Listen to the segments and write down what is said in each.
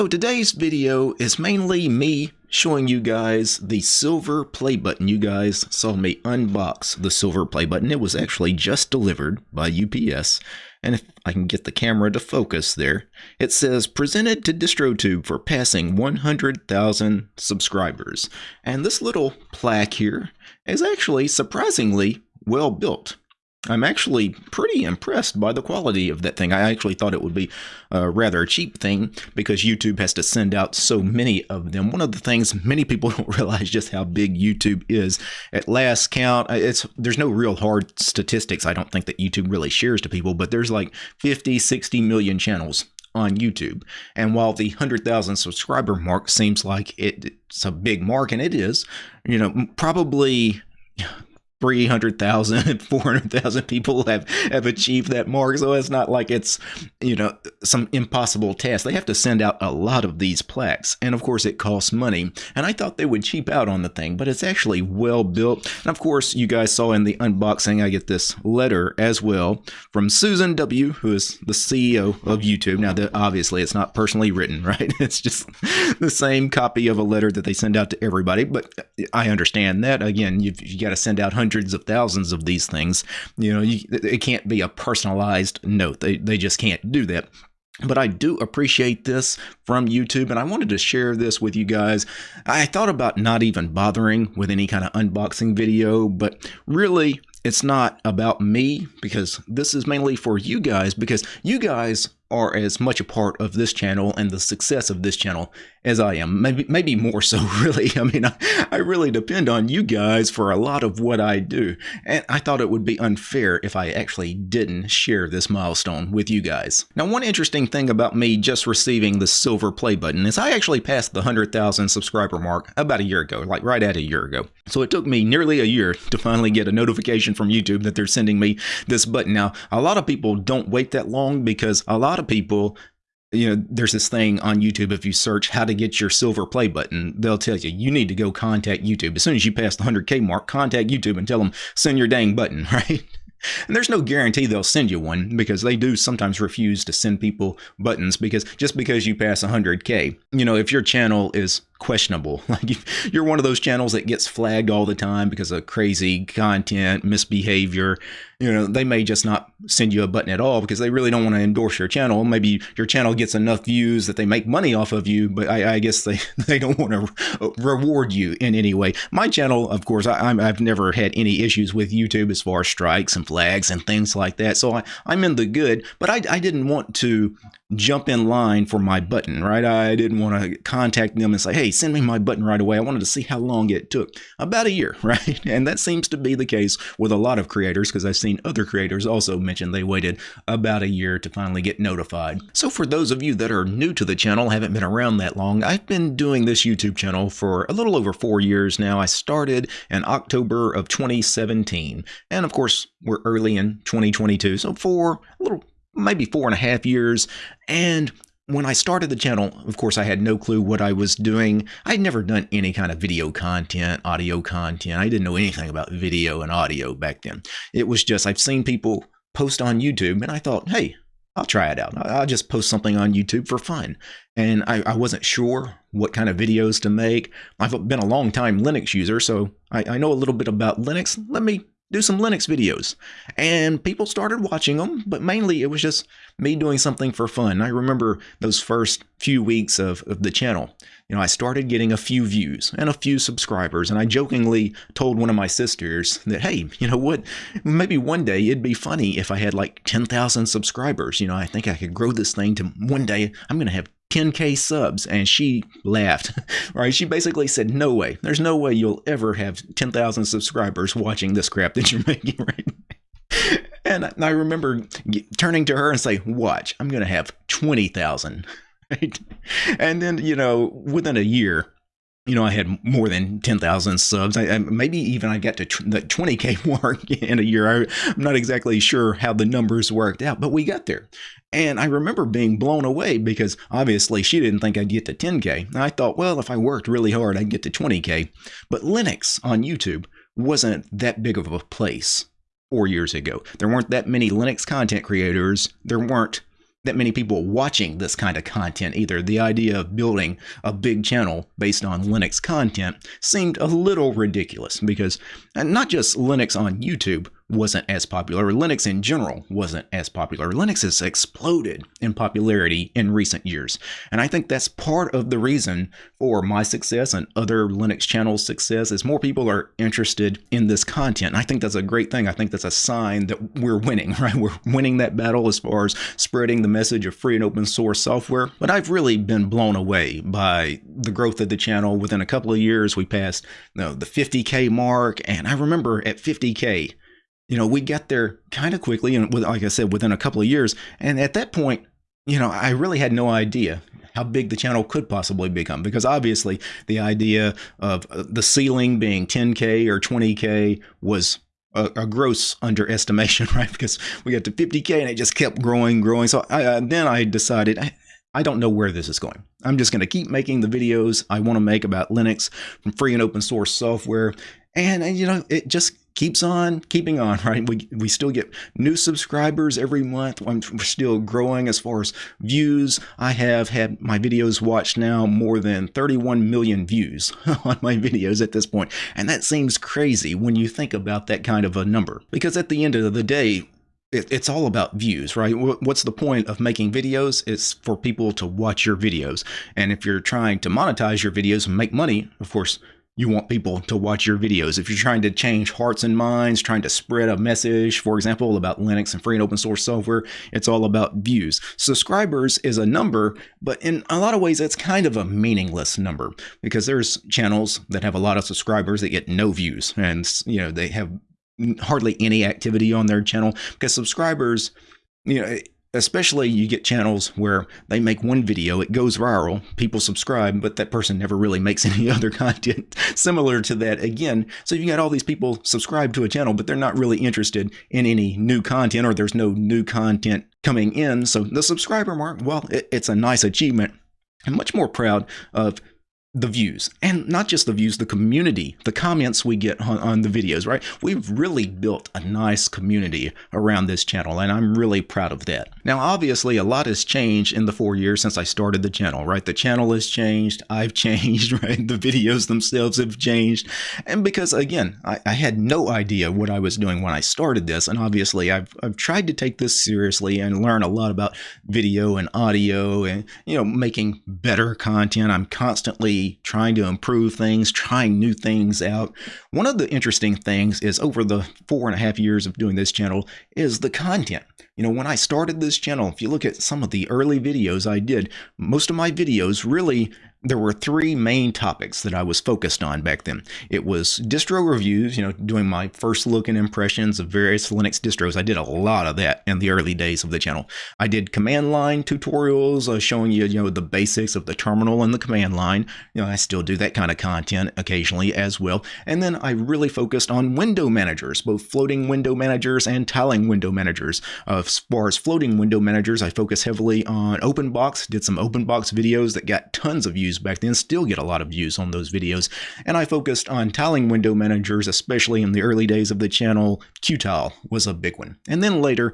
So today's video is mainly me showing you guys the silver play button. You guys saw me unbox the silver play button. It was actually just delivered by UPS. And if I can get the camera to focus there, it says presented to DistroTube for passing 100,000 subscribers. And this little plaque here is actually surprisingly well built. I'm actually pretty impressed by the quality of that thing. I actually thought it would be a rather cheap thing because YouTube has to send out so many of them. One of the things many people don't realize just how big YouTube is. At last count, it's there's no real hard statistics I don't think that YouTube really shares to people, but there's like 50, 60 million channels on YouTube. And while the 100,000 subscriber mark seems like it, it's a big mark, and it is, you know, probably 300,000, 400,000 people have, have achieved that mark. So it's not like it's, you know, some impossible task. They have to send out a lot of these plaques. And of course, it costs money. And I thought they would cheap out on the thing, but it's actually well built. And of course, you guys saw in the unboxing, I get this letter as well from Susan W., who is the CEO of YouTube. Now, obviously, it's not personally written, right? It's just the same copy of a letter that they send out to everybody. But I understand that. Again, you've, you got to send out hundreds hundreds of thousands of these things. You know, you, it can't be a personalized note. They, they just can't do that. But I do appreciate this from YouTube, and I wanted to share this with you guys. I thought about not even bothering with any kind of unboxing video, but really, it's not about me because this is mainly for you guys because you guys are as much a part of this channel and the success of this channel as I am. Maybe maybe more so, really. I mean, I, I really depend on you guys for a lot of what I do. And I thought it would be unfair if I actually didn't share this milestone with you guys. Now, one interesting thing about me just receiving the silver play button is I actually passed the 100,000 subscriber mark about a year ago, like right at a year ago. So it took me nearly a year to finally get a notification from YouTube that they're sending me this button. Now, a lot of people don't wait that long because a lot of people you know, there's this thing on YouTube. If you search how to get your silver play button, they'll tell you you need to go contact YouTube. As soon as you pass the 100K mark, contact YouTube and tell them send your dang button, right? And there's no guarantee they'll send you one because they do sometimes refuse to send people buttons because just because you pass 100K, you know, if your channel is questionable. Like if you're one of those channels that gets flagged all the time because of crazy content, misbehavior, you know, they may just not send you a button at all because they really don't want to endorse your channel. Maybe your channel gets enough views that they make money off of you, but I, I guess they, they don't want to reward you in any way. My channel, of course, I, have never had any issues with YouTube as far as strikes and flags and things like that. So I, I'm in the good, but I, I didn't want to jump in line for my button, right? I didn't want to contact them and say, hey, send me my button right away. I wanted to see how long it took. About a year, right? And that seems to be the case with a lot of creators because I've seen other creators also mention they waited about a year to finally get notified. So for those of you that are new to the channel, haven't been around that long, I've been doing this YouTube channel for a little over four years now. I started in October of 2017. And of course, we're early in 2022. So for a little maybe four and a half years. And when I started the channel, of course, I had no clue what I was doing. I'd never done any kind of video content, audio content. I didn't know anything about video and audio back then. It was just, I've seen people post on YouTube, and I thought, hey, I'll try it out. I'll just post something on YouTube for fun. And I, I wasn't sure what kind of videos to make. I've been a long time Linux user, so I, I know a little bit about Linux. Let me do some Linux videos. And people started watching them, but mainly it was just me doing something for fun. I remember those first few weeks of, of the channel. You know, I started getting a few views and a few subscribers, and I jokingly told one of my sisters that, hey, you know what, maybe one day it'd be funny if I had like 10,000 subscribers. You know, I think I could grow this thing to one day I'm going to have 10k subs and she laughed right? She basically said no way. There's no way you'll ever have 10,000 subscribers watching this crap that you're making right and I remember turning to her and say watch I'm going to have 20,000 right? And then you know within a year you know, I had more than 10,000 subs. I, I, maybe even I got to tr- the 20K mark in a year. I, I'm not exactly sure how the numbers worked out, but we got there. And I remember being blown away because obviously she didn't think I'd get to 10K. I thought, well, if I worked really hard, I'd get to 20K. But Linux on YouTube wasn't that big of a place four years ago. There weren't that many Linux content creators. There weren't that many people watching this kind of content either. The idea of building a big channel based on Linux content seemed a little ridiculous because not just Linux on YouTube, wasn't as popular. Linux in general wasn't as popular. Linux has exploded in popularity in recent years. And I think that's part of the reason for my success and other Linux channels' success is more people are interested in this content. And I think that's a great thing. I think that's a sign that we're winning, right? We're winning that battle as far as spreading the message of free and open source software. But I've really been blown away by the growth of the channel. Within a couple of years, we passed you know, the 50K mark. And I remember at 50K, you know, we got there kind of quickly, and like I said, within a couple of years. And at that point, you know, I really had no idea how big the channel could possibly become because obviously the idea of uh, the ceiling being 10k or 20k was a, a, gross underestimation, right? Because we got to 50k and it just kept growing, growing. So I, uh, then I decided. I, I don't know where this is going. I'm just going to keep making the videos I want to make about Linux from free and open source software. And, and you know, it just keeps on keeping on, right? We, we still get new subscribers every month. We're still growing as far as views. I have had my videos watched now more than 31 million views on my videos at this point. And that seems crazy when you think about that kind of a number. Because at the end of the day, it's all about views, right? What's the point of making videos? It's for people to watch your videos. And if you're trying to monetize your videos and make money, of course, you want people to watch your videos. If you're trying to change hearts and minds, trying to spread a message, for example, about Linux and free and open source software, it's all about views. Subscribers is a number, but in a lot of ways, it's kind of a meaningless number because there's channels that have a lot of subscribers that get no views and, you know, they have hardly any activity on their channel because subscribers, you know, especially you get channels where they make one video, it goes viral, people subscribe, but that person never really makes any other content similar to that again. So you got all these people subscribe to a channel, but they're not really interested in any new content or there's no new content coming in. So the subscriber mark, well, it, it's a nice achievement. I'm much more proud of the views and not just the views the community the comments we get on, on, the videos right? We've really built a nice community around this channel and i'm really proud of that. Now obviously a lot has changed in the four years since i started the channel right? The channel has changed i've changed right? The videos themselves have changed and because again i, I had no idea what i was doing when i started this and obviously I've, I've tried to take this seriously and learn a lot about video and audio and you know making better content. I'm constantly trying to improve things, trying new things out. One of the interesting things is over the four and a half years of doing this channel is the content. You know, when I started this channel, if you look at some of the early videos I did, most of my videos really there were three main topics that I was focused on back then. It was distro reviews, you know, doing my first look and impressions of various Linux distros. I did a lot of that in the early days of the channel. I did command line tutorials uh, showing you, you know, the basics of the terminal and the command line. You know, I still do that kind of content occasionally as well. And then I really focused on window managers, both floating window managers and tiling window managers. Uh, as far as floating window managers, I focus heavily on OpenBox, did some OpenBox videos that got tons of views back then, still get a lot of views on those videos. And I focused on tiling window managers, especially in the early days of the channel. Qtile was a big one. And then later,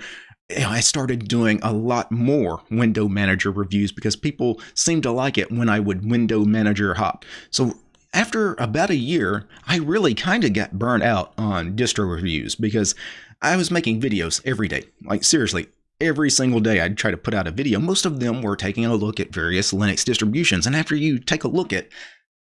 I started doing a lot more window manager reviews because people seemed to like it when I would window manager hop. So after about a year, I really kind of got burnt out on distro reviews because I was making videos every day. Like seriously, every single day I'd try to put out a video. Most of them were taking a look at various Linux distributions. And after you take a look at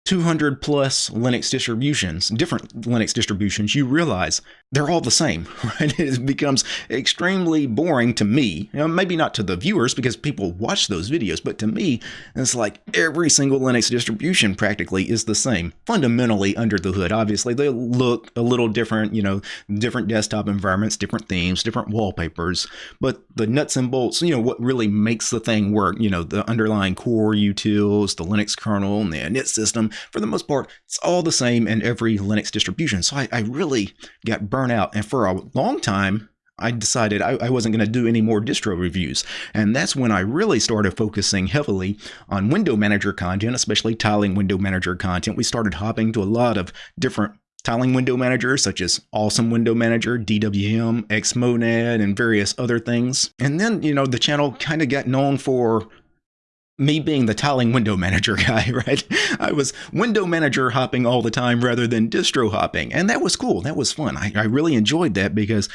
200 plus Linux distributions, different Linux distributions, you realize they're all the same, right? It becomes extremely boring to me. You know, maybe not to the viewers because people watch those videos, but to me, it's like every single Linux distribution practically is the same. Fundamentally under the hood, obviously they look a little different, you know, different desktop environments, different themes, different wallpapers, but the nuts and bolts, you know, what really makes the thing work, you know, the underlying core utils, the Linux kernel, and the init system, for the most part, it's all the same in every Linux distribution. So I, I really got burned out. And for a long time, I decided I, I wasn't going to do any more distro reviews. And that's when I really started focusing heavily on window manager content, especially tiling window manager content. We started hopping to a lot of different tiling window managers such as Awesome Window Manager, DWM, Xmonad, and various other things. And then, you know, the channel kind of got known for me being the tiling window manager guy, right? I was window manager hopping all the time rather than distro hopping. And that was cool. That was fun. I, I really enjoyed that because,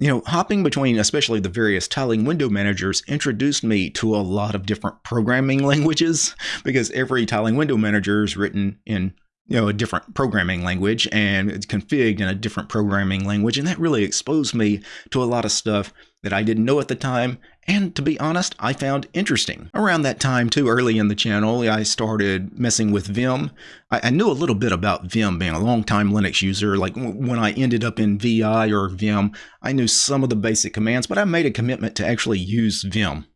you know, hopping between especially the various tiling window managers introduced me to a lot of different programming languages because every tiling window manager is written in you know a different programming language and it's configured in a different programming language and that really exposed me to a lot of stuff that I didn't know at the time and to be honest, I found interesting. Around that time, too, early in the channel, I started messing with Vim. I, I knew a little bit about Vim, being a long-time Linux user. Like when I ended up in VI or Vim, I knew some of the basic commands, but I made a commitment to actually use Vim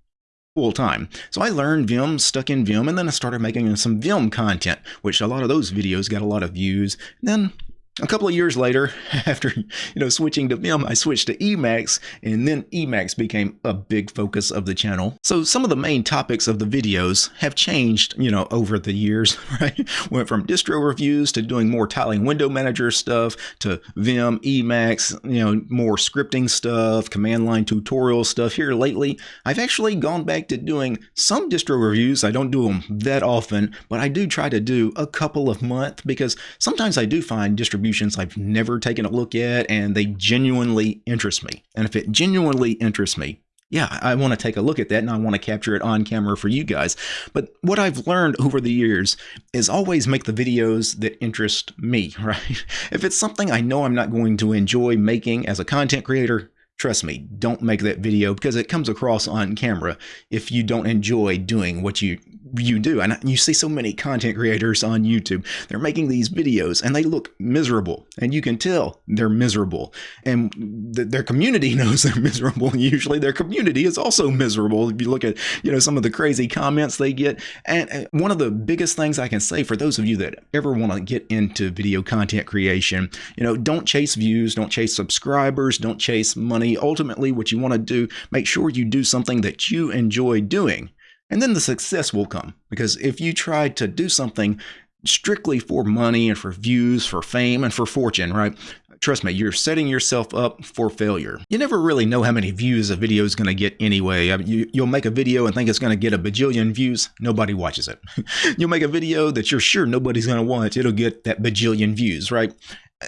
full time. So I learned Vim, stuck in Vim, and then I started making some Vim content, which a lot of those videos got a lot of views. And then a couple of years later, after you know switching to Vim, I switched to Emacs, and then Emacs became a big focus of the channel. So some of the main topics of the videos have changed, you know, over the years. Right, went from distro reviews to doing more tiling window manager stuff to Vim, Emacs, you know, more scripting stuff, command line tutorial stuff. Here lately, I've actually gone back to doing some distro reviews. I don't do them that often, but I do try to do a couple of month because sometimes I do find distro distributions I've never taken a look at and they genuinely interest me. And if it genuinely interests me, yeah, I want to take a look at that and I want to capture it on camera for you guys. But what I've learned over the years is always make the videos that interest me, right? If it's something I know I'm not going to enjoy making as a content creator, Trust me, don't make that video because it comes across on camera if you don't enjoy doing what you you do. And you see so many content creators on YouTube. They're making these videos and they look miserable. And you can tell they're miserable. And th their community knows they're miserable. Usually their community is also miserable. If you look at, you know, some of the crazy comments they get. And one of the biggest things I can say for those of you that ever want to get into video content creation, you know, don't chase views, don't chase subscribers, don't chase money ultimately, what you want to do, make sure you do something that you enjoy doing. And then the success will come. Because if you try to do something strictly for money and for views, for fame, and for fortune, right? Trust me, you're setting yourself up for failure. You never really know how many views a video is going to get anyway. I mean, you, you'll make a video and think it's going to get a bajillion views. Nobody watches it. you'll make a video that you're sure nobody's going to watch. It'll get that bajillion views, right?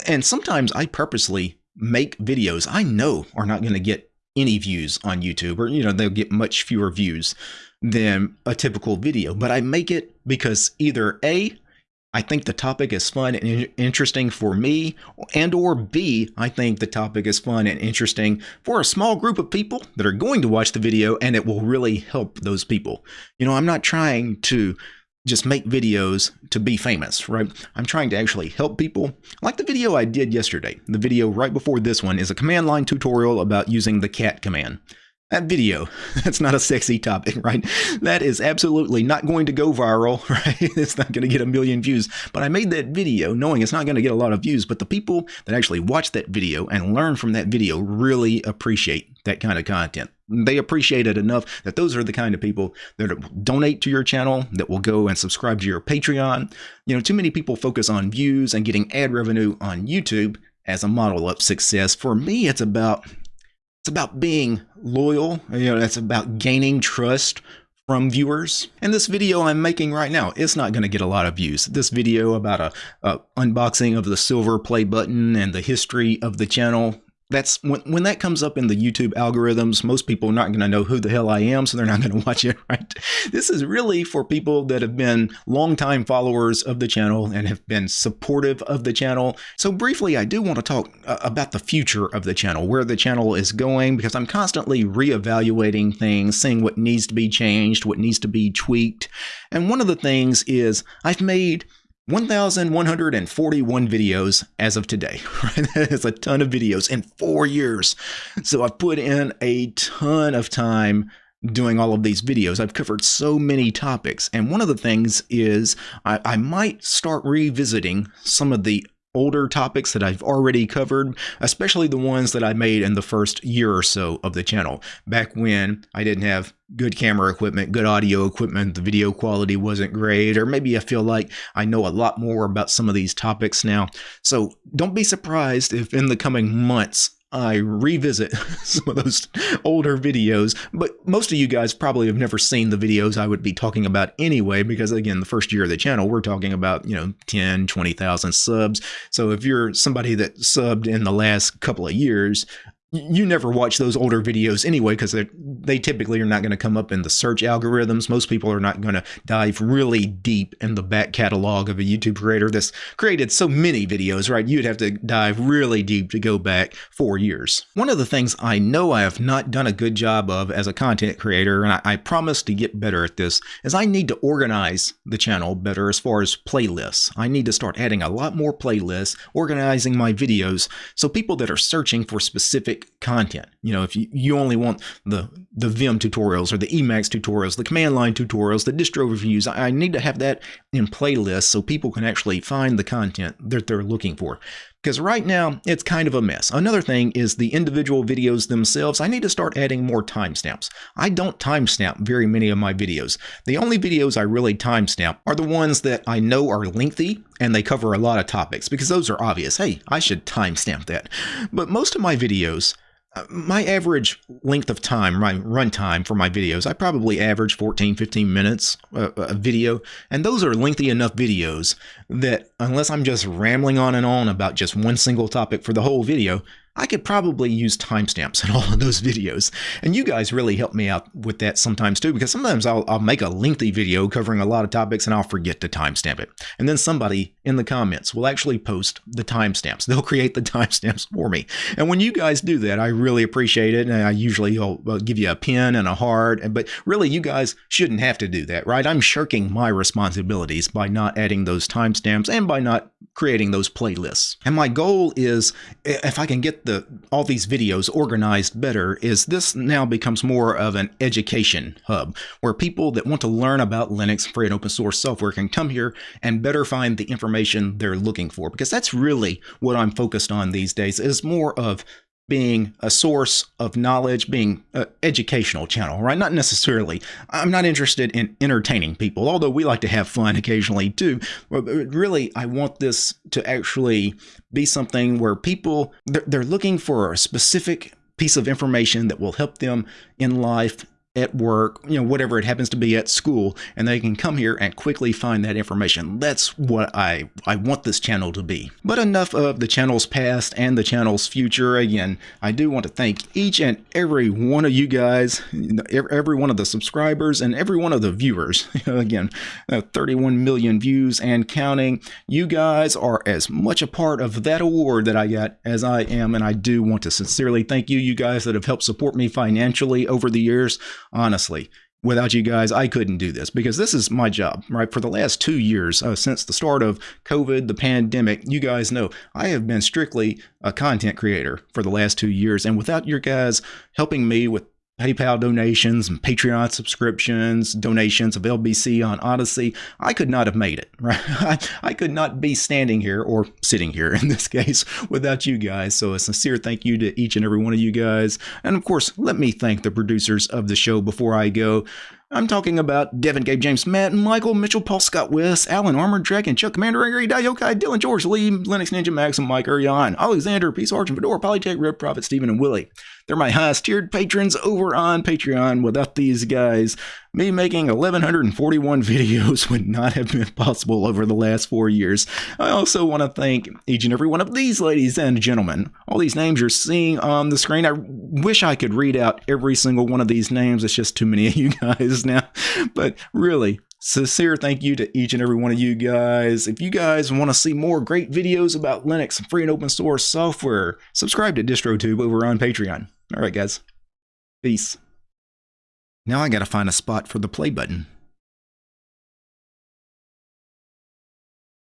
And sometimes I purposely make videos I know are not going to get any views on YouTube or, you know, they'll get much fewer views than a typical video. But I make it because either A, I think the topic is fun and interesting for me, and or B, I think the topic is fun and interesting for a small group of people that are going to watch the video and it will really help those people. You know, I'm not trying to just make videos to be famous, right? I'm trying to actually help people. Like the video I did yesterday. The video right before this one is a command line tutorial about using the cat command. That video, that's not a sexy topic, right? That is absolutely not going to go viral, right? It's not going to get a million views. But I made that video knowing it's not going to get a lot of views. But the people that actually watch that video and learn from that video really appreciate that kind of content. They appreciate it enough that those are the kind of people that donate to your channel, that will go and subscribe to your Patreon. You know, too many people focus on views and getting ad revenue on YouTube as a model of success. For me, it's about it's about being loyal. You know, that's about gaining trust from viewers. And this video I'm making right now, it's not going to get a lot of views. This video about a, a, unboxing of the silver play button and the history of the channel, that's when, when that comes up in the YouTube algorithms, most people are not going to know who the hell I am, so they're not going to watch it, right? This is really for people that have been longtime followers of the channel and have been supportive of the channel. So briefly, I do want to talk uh, about the future of the channel, where the channel is going, because I'm constantly reevaluating things, seeing what needs to be changed, what needs to be tweaked. And one of the things is I've made 1,141 videos as of today. Right? That is a ton of videos in four years. So I've put in a ton of time doing all of these videos. I've covered so many topics. And one of the things is I, I might start revisiting some of the older topics that I've already covered, especially the ones that I made in the first year or so of the channel. Back when I didn't have good camera equipment, good audio equipment, the video quality wasn't great, or maybe I feel like I know a lot more about some of these topics now. So don't be surprised if in the coming months I revisit some of those older videos, but most of you guys probably have never seen the videos I would be talking about anyway, because again, the first year of the channel, we're talking about, you know, 10, 20,000 subs. So if you're somebody that subbed in the last couple of years, you never watch those older videos anyway because they typically are not going to come up in the search algorithms. Most people are not going to dive really deep in the back catalog of a YouTube creator that's created so many videos, right? You'd have to dive really deep to go back four years. One of the things I know I have not done a good job of as a content creator, and I, I promise to get better at this, is I need to organize the channel better as far as playlists. I need to start adding a lot more playlists, organizing my videos so people that are searching for specific content. You know, if you, you only want the the Vim tutorials or the Emacs tutorials, the command line tutorials, the distro reviews, I need to have that in playlists so people can actually find the content that they're looking for. Because right now, it's kind of a mess. Another thing is the individual videos themselves. I need to start adding more timestamps. I don't timestamp very many of my videos. The only videos I really timestamp are the ones that I know are lengthy and they cover a lot of topics because those are obvious. Hey, I should timestamp that. But most of my videos, my average length of time, my runtime for my videos, I probably average 14, 15 minutes a, a, video. And those are lengthy enough videos that unless I'm just rambling on and on about just one single topic for the whole video, I could probably use timestamps in all of those videos. And you guys really help me out with that sometimes too, because sometimes I'll, I'll make a lengthy video covering a lot of topics and I'll forget to timestamp it. And then somebody in the comments will actually post the timestamps. They'll create the timestamps for me. And when you guys do that, I really appreciate it. And I usually will give you a pen and a heart. But really, you guys shouldn't have to do that, right? I'm shirking my responsibilities by not adding those timestamps and by not creating those playlists. And my goal is if I can get the all these videos organized better is this now becomes more of an education hub where people that want to learn about Linux free and open source software can come here and better find the information they're looking for because that's really what I'm focused on these days is more of being a source of knowledge, being an educational channel, right? Not necessarily. I'm not interested in entertaining people, although we like to have fun occasionally too. But really, I want this to actually be something where people they're, looking for a specific piece of information that will help them in life at work, you know, whatever it happens to be at school, and they can come here and quickly find that information. That's what I, I want this channel to be. But enough of the channel's past and the channel's future. Again, I do want to thank each and every one of you guys, every one of the subscribers, and every one of the viewers. Again, uh, 31 million views and counting. You guys are as much a part of that award that I got as I am, and I do want to sincerely thank you, you guys that have helped support me financially over the years honestly. Without you guys, I couldn't do this because this is my job, right? For the last two years, uh, since the start of COVID, the pandemic, you guys know I have been strictly a content creator for the last two years. And without your guys helping me with PayPal donations and Patreon subscriptions, donations of LBC on Odysee, I could not have made it, right? I, could not be standing here or sitting here in this case without you guys. So a sincere thank you to each and every one of you guys. And of course, let me thank the producers of the show before I go. I'm talking about Devin, Gabe, James, Matt, Michael, Mitchell, Paul, Scott, Wes, Alan, Armored Dragon, Chuck, Commander, Angry, Yokai, Dylan, George, Lee, Linux Ninja, Max, and Mike, Urian, Alexander, Peace, Argent, Fedora, Polytech, Red Prophet, Stephen, and Willie. They're my highest tiered patrons over on Patreon. Without these guys, me making 1,141 videos would not have been possible over the last four years. I also want to thank each and every one of these ladies and gentlemen. All these names you're seeing on the screen. I wish I could read out every single one of these names. It's just too many of you guys now. But really, Sincere thank you to each and every one of you guys. If you guys want to see more great videos about Linux and free and open source software, subscribe to DistroTube over on Patreon. All right, guys. Peace. Now I gotta find a spot for the play button.